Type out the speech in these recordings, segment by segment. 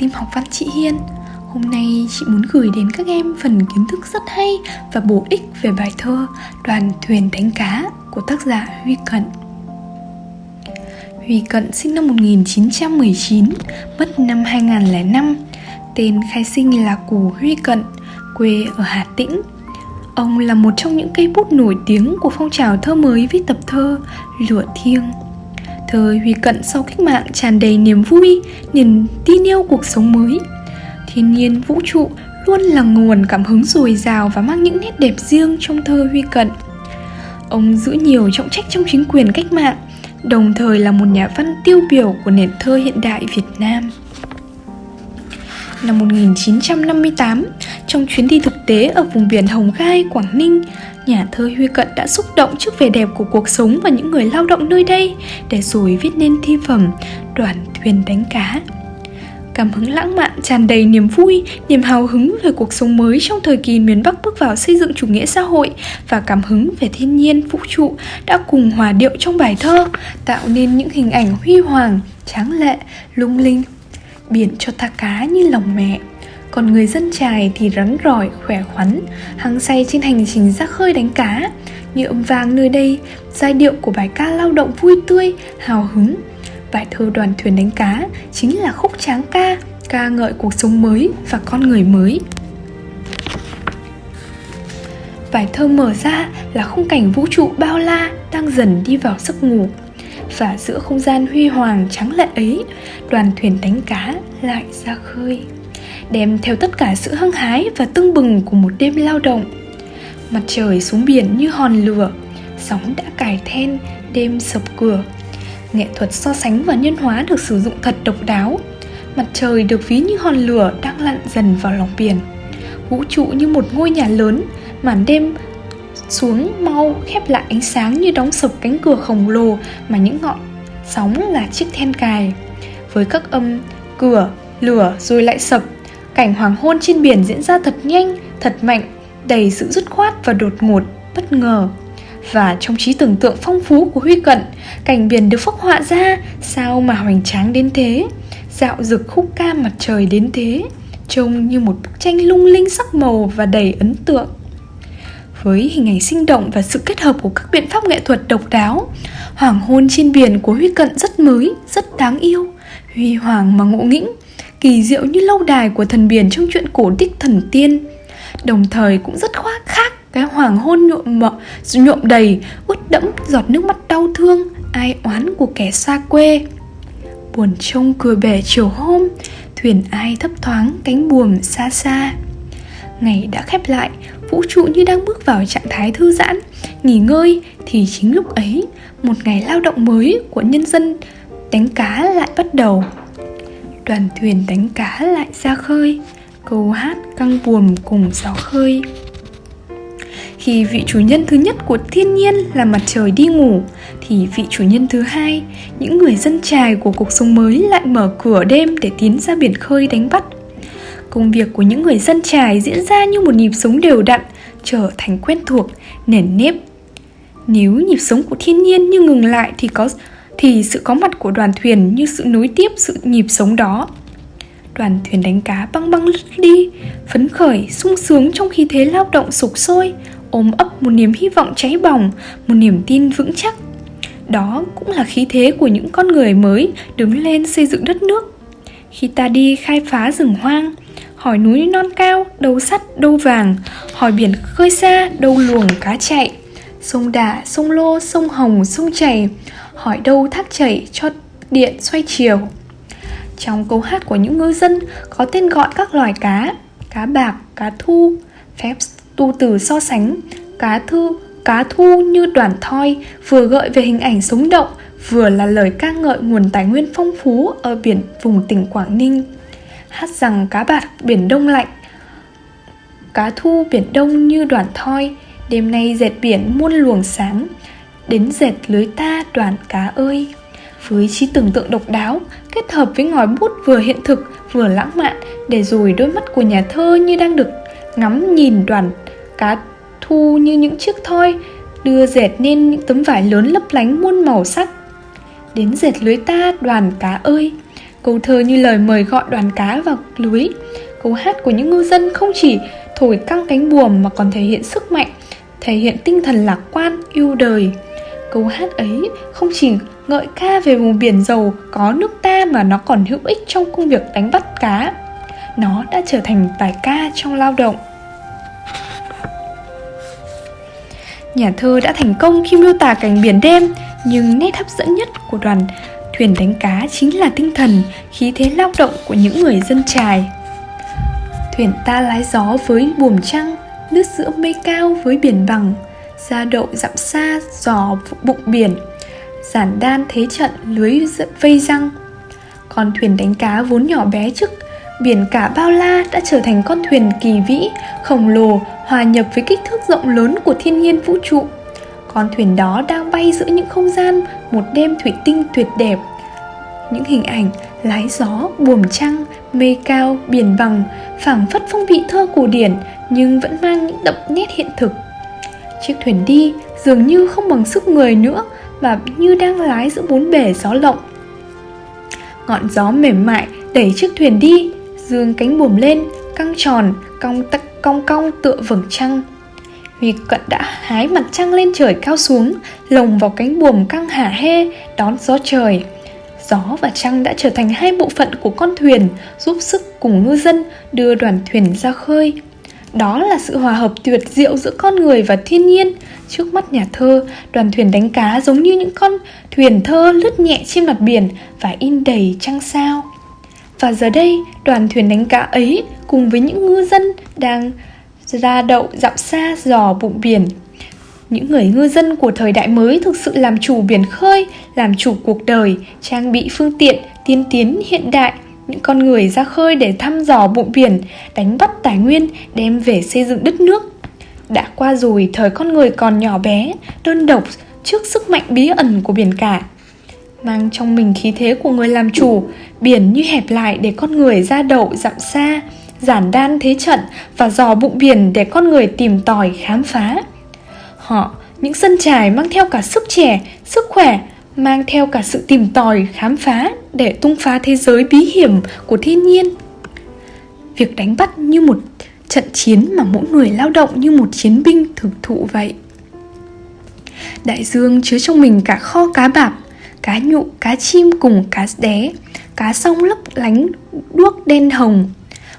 tim học văn chị Hiên. Hôm nay chị muốn gửi đến các em phần kiến thức rất hay và bổ ích về bài thơ Đoàn thuyền đánh cá của tác giả Huy Cận. Huy Cận sinh năm 1919, mất năm 2005 Tên khai sinh là Cù Huy Cận, quê ở Hà Tĩnh. Ông là một trong những cây bút nổi tiếng của phong trào thơ mới viết tập thơ Lửa Thiêng. Thời Huy Cận sau cách mạng tràn đầy niềm vui, niềm tin yêu cuộc sống mới. Thiên nhiên vũ trụ luôn là nguồn cảm hứng dồi dào và mang những nét đẹp riêng trong thơ Huy Cận. Ông giữ nhiều trọng trách trong chính quyền cách mạng Đồng thời là một nhà văn tiêu biểu của nền thơ hiện đại Việt Nam. Năm 1958, trong chuyến đi thực tế ở vùng biển Hồng Gai, Quảng Ninh, nhà thơ Huy Cận đã xúc động trước vẻ đẹp của cuộc sống và những người lao động nơi đây để rồi viết nên thi phẩm Đoàn thuyền đánh cá. Cảm hứng lãng mạn tràn đầy niềm vui, niềm hào hứng về cuộc sống mới trong thời kỳ miền Bắc bước vào xây dựng chủ nghĩa xã hội và cảm hứng về thiên nhiên, vũ trụ đã cùng hòa điệu trong bài thơ, tạo nên những hình ảnh huy hoàng, tráng lệ, lung linh. Biển cho ta cá như lòng mẹ, còn người dân trài thì rắn rỏi, khỏe khoắn, hăng say trên hành trình ra khơi đánh cá. Như âm vang nơi đây, giai điệu của bài ca lao động vui tươi, hào hứng. Bài thơ đoàn thuyền đánh cá chính là khúc tráng ca, ca ngợi cuộc sống mới và con người mới. Bài thơ mở ra là khung cảnh vũ trụ bao la đang dần đi vào giấc ngủ và giữa không gian huy hoàng trắng lệ ấy đoàn thuyền đánh cá lại ra khơi đem theo tất cả sự hăng hái và tưng bừng của một đêm lao động. Mặt trời xuống biển như hòn lửa, sóng đã cài then, đêm sập cửa. Nghệ thuật so sánh và nhân hóa được sử dụng thật độc đáo. Mặt trời được ví như hòn lửa đang lặn dần vào lòng biển. Vũ trụ như một ngôi nhà lớn, màn đêm xuống mau khép lại ánh sáng như đóng sập cánh cửa khổng lồ mà những ngọn sóng là chiếc then cài. Với các âm cửa, lửa rồi lại sập cảnh hoàng hôn trên biển diễn ra thật nhanh, thật mạnh, đầy sự dứt khoát và đột ngột, bất ngờ. Và trong trí tưởng tượng phong phú của huy cận, cảnh biển được phác họa ra, sao mà hoành tráng đến thế? Dạo rực khúc ca mặt trời đến thế, trông như một bức tranh lung linh sắc màu và đầy ấn tượng. Với hình ảnh sinh động và sự kết hợp của các biện pháp nghệ thuật độc đáo, hoàng hôn trên biển của huy cận rất mới, rất đáng yêu. Huy hoàng mà ngộ nghĩnh kỳ diệu như lâu đài của thần biển trong chuyện cổ tích thần tiên. Đồng thời cũng rất khoác khác cái hoàng hôn nhuộm mợ, nhuộm đầy ướt đẫm giọt nước mắt đau thương ai oán của kẻ xa quê. Buồn trông cười bể chiều hôm thuyền ai thấp thoáng cánh buồm xa xa. Ngày đã khép lại vũ trụ như đang bước vào trạng thái thư giãn nghỉ ngơi thì chính lúc ấy một ngày lao động mới của nhân dân đánh cá lại bắt đầu đoàn thuyền đánh cá lại ra khơi, câu hát căng buồm cùng gió khơi. Khi vị chủ nhân thứ nhất của thiên nhiên là mặt trời đi ngủ, thì vị chủ nhân thứ hai, những người dân trài của cuộc sống mới lại mở cửa đêm để tiến ra biển khơi đánh bắt. Công việc của những người dân trài diễn ra như một nhịp sống đều đặn, trở thành quen thuộc, nền nếp. Nếu nhịp sống của thiên nhiên như ngừng lại thì có thì sự có mặt của đoàn thuyền như sự nối tiếp sự nhịp sống đó. Đoàn thuyền đánh cá băng băng lướt đi, phấn khởi, sung sướng trong khi thế lao động sục sôi, ôm ấp một niềm hy vọng cháy bỏng, một niềm tin vững chắc. Đó cũng là khí thế của những con người mới đứng lên xây dựng đất nước. Khi ta đi khai phá rừng hoang, hỏi núi non cao đâu sắt đâu vàng, hỏi biển khơi xa đâu luồng cá chạy. Sông đà, sông lô, sông hồng, sông chảy hỏi đâu thác chảy cho điện xoay chiều. Trong câu hát của những ngư dân, có tên gọi các loài cá cá bạc, cá thu, phép tu từ so sánh. Cá thư, cá thu như đoàn thoi, vừa gợi về hình ảnh sống động, vừa là lời ca ngợi nguồn tài nguyên phong phú ở biển, vùng tỉnh Quảng Ninh. Hát rằng cá bạc biển đông lạnh, cá thu biển đông như đoàn thoi. Đêm nay dệt biển muôn luồng sáng đến dệt lưới ta đoàn cá ơi. Với trí tưởng tượng độc đáo kết hợp với ngòi bút vừa hiện thực vừa lãng mạn để rồi đôi mắt của nhà thơ như đang được ngắm nhìn đoàn cá thu như những chiếc thoi đưa dệt nên những tấm vải lớn lấp lánh muôn màu sắc. Đến dệt lưới ta đoàn cá ơi. Câu thơ như lời mời gọi đoàn cá vào lưới. Câu hát của những ngư dân không chỉ thổi căng cánh buồm mà còn thể hiện sức mạnh Thể hiện tinh thần lạc quan, yêu đời. Câu hát ấy không chỉ ngợi ca về vùng biển giàu có nước ta mà nó còn hữu ích trong công việc đánh bắt cá. Nó đã trở thành bài ca trong lao động. Nhà thơ đã thành công khi miêu tả cảnh biển đêm Nhưng nét hấp dẫn nhất của đoàn thuyền đánh cá chính là tinh thần, khí thế lao động của những người dân trài. Thuyền ta lái gió với buồm trăng, nước giữa mây cao với biển bằng. Ra đậu dặm xa, giò bụng biển Giản đan thế trận lưới vây răng Con thuyền đánh cá vốn nhỏ bé trước Biển cả bao la đã trở thành con thuyền kỳ vĩ, khổng lồ, hòa nhập với kích thước rộng lớn của thiên nhiên vũ trụ. Con thuyền đó đang bay giữa những không gian, một đêm thủy tinh tuyệt đẹp. Những hình ảnh lái gió, buồm trăng, mây cao, biển bằng, phảng phất phong vị thơ cổ điển nhưng vẫn mang những đậm nét hiện thực. Chiếc thuyền đi dường như không bằng sức người nữa mà như đang lái giữa bốn bể gió lộng. Ngọn gió mềm mại đẩy chiếc thuyền đi, dương cánh buồm lên, căng tròn, cong tắc cong cong tựa vầng trăng. Huy cận đã hái mặt trăng lên trời cao xuống, Lồng vào cánh buồm căng hả hê Đón gió trời. Gió và trăng đã trở thành hai bộ phận của con thuyền, Giúp sức cùng ngư dân đưa đoàn thuyền ra khơi. Đó là sự hòa hợp tuyệt diệu giữa con người và thiên nhiên. Trước mắt nhà thơ, đoàn thuyền đánh cá giống như những con thuyền thơ lướt nhẹ trên mặt biển Và in đầy trăng sao. Và giờ đây, đoàn thuyền đánh cá ấy cùng với những ngư dân đang ra đậu dặm xa dò bụng biển. Những người ngư dân của thời đại mới thực sự làm chủ biển khơi, làm chủ cuộc đời, trang bị phương tiện, tiên tiến hiện đại, những con người ra khơi để thăm dò bụng biển, đánh bắt tài nguyên, đem về xây dựng đất nước. Đã qua rồi thời con người còn nhỏ bé, đơn độc trước sức mạnh bí ẩn của biển cả mang trong mình khí thế của người làm chủ biển như hẹp lại để con người ra đậu dặm xa giản đan thế trận và dò bụng biển để con người tìm tòi khám phá họ những sân trải mang theo cả sức trẻ sức khỏe mang theo cả sự tìm tòi khám phá để tung phá thế giới bí hiểm của thiên nhiên việc đánh bắt như một trận chiến mà mỗi người lao động như một chiến binh thực thụ vậy đại dương chứa trong mình cả kho cá bạc cá nhụ, cá chim cùng cá đé, cá sông lấp lánh đuốc đen hồng.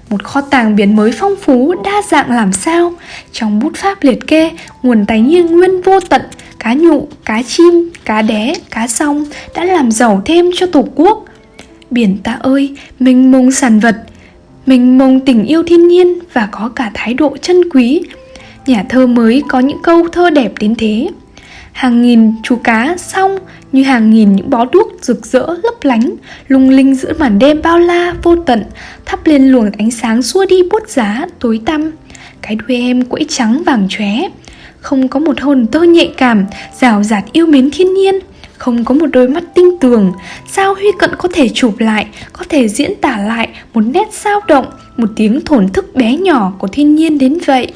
Một kho tàng biển mới phong phú, đa dạng làm sao Trong bút pháp liệt kê, nguồn tài nguyên nguyên vô tận Cá nhụ, cá chim, cá đé, cá song đã làm giàu thêm cho Tổ quốc. Biển ta ơi, mênh mông sản vật Mênh mông tình yêu thiên nhiên và có cả thái độ chân quý. Nhà thơ mới có những câu thơ đẹp đến thế. Hàng nghìn chú cá song như hàng nghìn những bó đuốc rực rỡ lấp lánh, lung linh giữa màn đêm bao la vô tận, thắp lên luồng ánh sáng xua đi bút giá tối tăm. Cái đuôi em quẫy trắng vàng chóe, không có một hồn tơ nhạy cảm, rào rạt yêu mến thiên nhiên, không có một đôi mắt tinh tường, sao Huy Cận có thể chụp lại, có thể diễn tả lại một nét sao động, một tiếng thổn thức bé nhỏ của thiên nhiên đến vậy.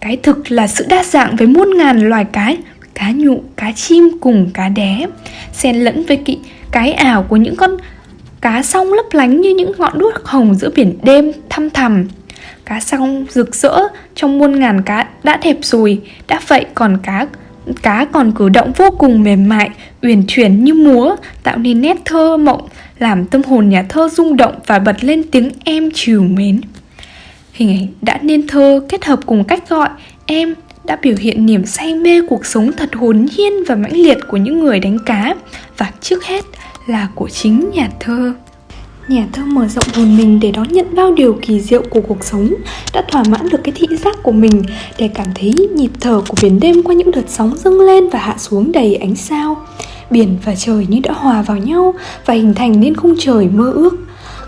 Cái thực là sự đa dạng với muôn ngàn loài cái cá nhụ, cá chim cùng cá đé. Xen lẫn với kỵ cái ảo của những con cá song lấp lánh như những ngọn đuốc hồng giữa biển đêm thăm thầm cá song rực rỡ trong muôn ngàn cá đã thẹp rồi đã vậy còn cá cá còn cử động vô cùng mềm mại, uyển chuyển như múa, tạo nên nét thơ mộng, làm tâm hồn nhà thơ rung động và bật lên tiếng em trìu mến. Hình ảnh đã nên thơ kết hợp cùng cách gọi em đã biểu hiện niềm say mê cuộc sống thật hồn nhiên và mãnh liệt của những người đánh cá. Và trước hết là của chính nhà thơ. Nhà thơ mở rộng hồn mình để đón nhận bao điều kỳ diệu của cuộc sống Đã thỏa mãn được cái thị giác của mình Để cảm thấy nhịp thở của biển đêm qua những đợt sóng dâng lên và hạ xuống đầy ánh sao Biển và trời như đã hòa vào nhau Và hình thành nên khung trời mơ ước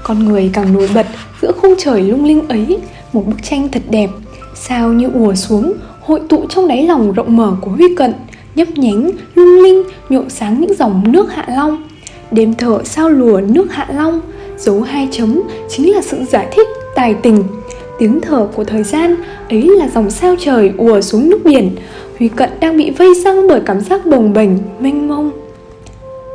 Con người càng nổi bật giữa khung trời lung linh ấy Một bức tranh thật đẹp Sao như ùa xuống hội tụ trong đáy lòng rộng mở của Huy Cận, nhấp nhánh, lung linh, nhộn sáng những dòng nước Hạ Long. Đêm thở sao lùa nước Hạ Long, dấu hai chấm chính là sự giải thích tài tình. Tiếng thở của thời gian ấy là dòng sao trời ùa xuống nước biển. Huy Cận đang bị vây răng bởi cảm giác bồng bềnh, mênh mông.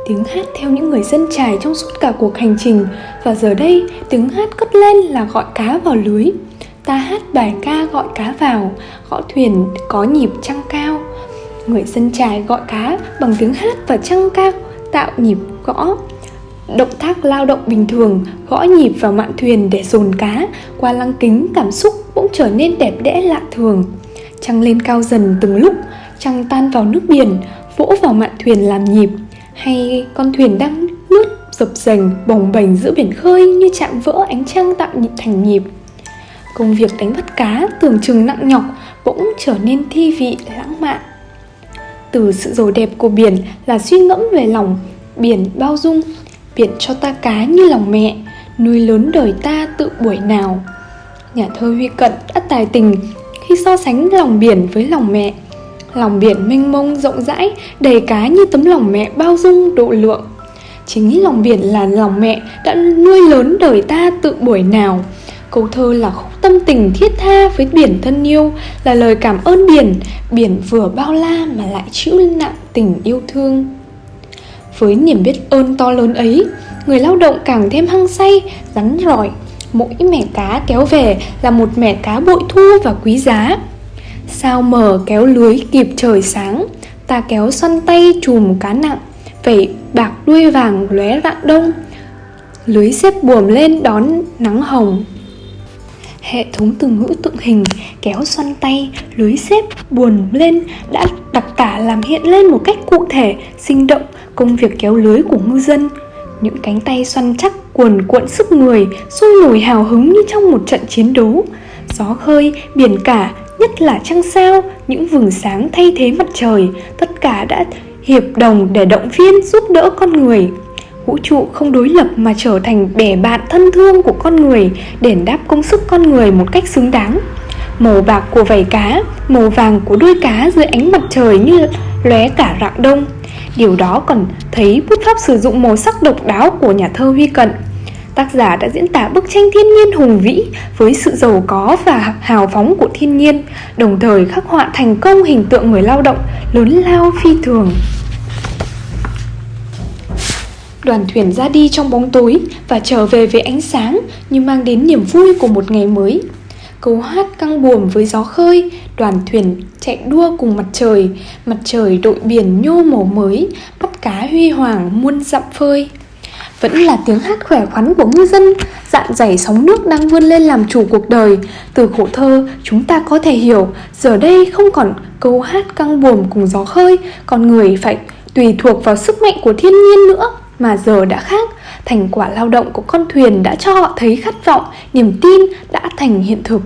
tiếng hát theo những người dân trải trong suốt cả cuộc hành trình và giờ đây tiếng hát cất lên là gọi cá vào lưới ta hát bài ca gọi cá vào gõ thuyền có nhịp trăng cao người dân trải gọi cá bằng tiếng hát và trăng cao tạo nhịp gõ động tác lao động bình thường, gõ nhịp vào mạn thuyền để dồn cá, qua lăng kính cảm xúc cũng trở nên đẹp đẽ lạ thường. Trăng lên cao dần từng lúc, trăng tan vào nước biển, vỗ vào mạn thuyền làm nhịp. Hay con thuyền đang lướt dập dềnh, bồng bềnh giữa biển khơi như chạm vỡ ánh trăng tạo nhịp thành nhịp. Công việc đánh bắt cá tưởng chừng nặng nhọc bỗng trở nên thi vị lãng mạn. Từ sự giàu đẹp của biển là suy ngẫm về lòng, biển bao dung biển cho ta cá như lòng mẹ, nuôi lớn đời ta tự buổi nào. Nhà thơ huy cận đã tài tình khi so sánh lòng biển với lòng mẹ. Lòng biển mênh mông rộng rãi, đầy cá như tấm lòng mẹ bao dung độ lượng. Chính lòng biển là lòng mẹ đã nuôi lớn đời ta tự buổi nào. Câu thơ là khúc tâm tình thiết tha với biển thân yêu, là lời cảm ơn biển. Biển vừa bao la mà lại chịu nặng tình yêu thương với niềm biết ơn to lớn ấy, người lao động càng thêm hăng say, rắn rỏi. Mỗi mẻ cá kéo về là một mẻ cá bội thu và quý giá. Sao mờ kéo lưới kịp trời sáng, ta kéo xoăn tay chùm cá nặng. Vẩy bạc đuôi vàng lóe rạng đông, lưới xếp buồm lên đón nắng hồng hệ thống từ ngữ tượng hình kéo xoăn tay, lưới xếp, buồn lên đã đặc tả làm hiện lên một cách cụ thể, sinh động công việc kéo lưới của ngư dân. Những cánh tay xoăn chắc, cuồn cuộn sức người, sôi nổi hào hứng như trong một trận chiến đấu. Gió khơi, biển cả, nhất là trăng sao, những vầng sáng thay thế mặt trời, tất cả đã hiệp đồng để động viên giúp đỡ con người vũ trụ không đối lập mà trở thành bè bạn thân thương của con người đền đáp công sức con người một cách xứng đáng. Màu bạc của vảy cá, màu vàng của đuôi cá dưới ánh mặt trời như lóe cả rạng đông. Điều đó còn thấy bút pháp sử dụng màu sắc độc đáo của nhà thơ huy cận. Tác giả đã diễn tả bức tranh thiên nhiên hùng vĩ với sự giàu có và hào phóng của thiên nhiên, đồng thời khắc họa thành công hình tượng người lao động, lớn lao phi thường đoàn thuyền ra đi trong bóng tối và trở về với ánh sáng như mang đến niềm vui của một ngày mới. Câu hát căng buồm với gió khơi, đoàn thuyền chạy đua cùng mặt trời mặt trời đội biển nhô màu mới, bắt cá huy hoàng muôn dặm phơi. Vẫn là tiếng hát khỏe khoắn của ngư dân dạn dày sóng nước đang vươn lên làm chủ cuộc đời. Từ khổ thơ, chúng ta có thể hiểu, giờ đây không còn câu hát căng buồm cùng gió khơi con người phải tùy thuộc vào sức mạnh của thiên nhiên nữa mà giờ đã khác. Thành quả lao động của con thuyền đã cho họ thấy khát vọng, niềm tin đã thành hiện thực.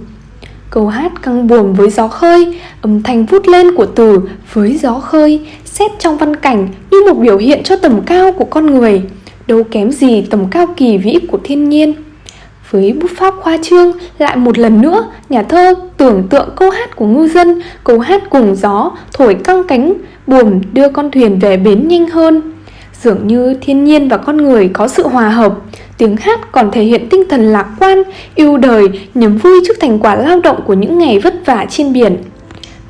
Câu hát căng buồm với gió khơi, âm thanh vút lên của từ với gió khơi, xét trong văn cảnh như một biểu hiện cho tầm cao của con người, đâu kém gì tầm cao kỳ vĩ của thiên nhiên. Với bút pháp khoa trương, lại một lần nữa, nhà thơ tưởng tượng câu hát của ngư dân, câu hát cùng gió, thổi căng cánh, buồm đưa con thuyền về bến nhanh hơn. Dường như thiên nhiên và con người có sự hòa hợp. Tiếng hát còn thể hiện tinh thần lạc quan, yêu đời, niềm vui trước thành quả lao động của những ngày vất vả trên biển.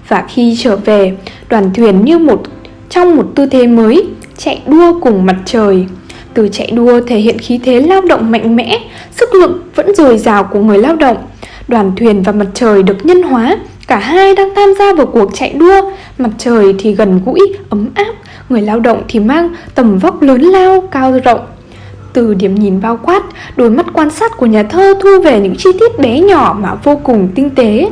Và khi trở về, đoàn thuyền như một trong một tư thế mới, chạy đua cùng mặt trời. Từ chạy đua thể hiện khí thế lao động mạnh mẽ, sức lực vẫn dồi dào của người lao động. Đoàn thuyền và mặt trời được nhân hóa, cả hai đang tham gia vào cuộc chạy đua, mặt trời thì gần gũi, ấm áp, người lao động thì mang tầm vóc lớn lao, cao rộng. Từ điểm nhìn bao quát, đôi mắt quan sát của nhà thơ thu về những chi tiết bé nhỏ mà vô cùng tinh tế.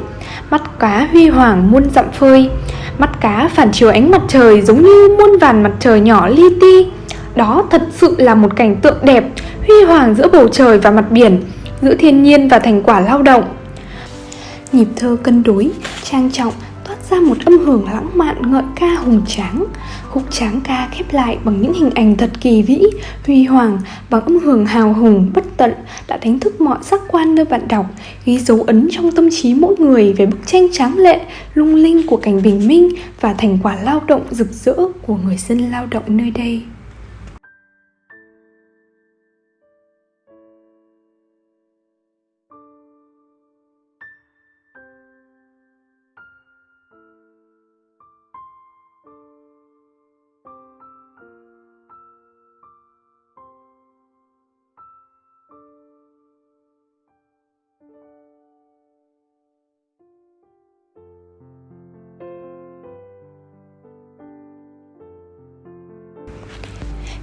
Mắt cá huy hoàng muôn dặm phơi, mắt cá phản chiếu ánh mặt trời giống như muôn vàn mặt trời nhỏ li ti. Đó thật sự là một cảnh tượng đẹp, huy hoàng giữa bầu trời và mặt biển, giữa thiên nhiên và thành quả lao động. Nhịp thơ cân đối, trang trọng toát ra một âm hưởng lãng mạn ngợi ca hùng tráng. Khúc tráng ca khép lại bằng những hình ảnh thật kỳ vĩ huy hoàng bằng âm hưởng hào hùng bất tận đã đánh thức mọi giác quan nơi bạn đọc ghi dấu ấn trong tâm trí mỗi người về bức tranh tráng lệ lung linh của cảnh bình minh và thành quả lao động rực rỡ của người dân lao động nơi đây.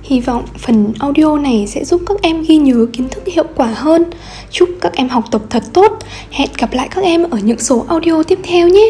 Hy vọng phần audio này sẽ giúp các em ghi nhớ kiến thức hiệu quả hơn. Chúc các em học tập thật tốt. Hẹn gặp lại các em ở những số audio tiếp theo nhé.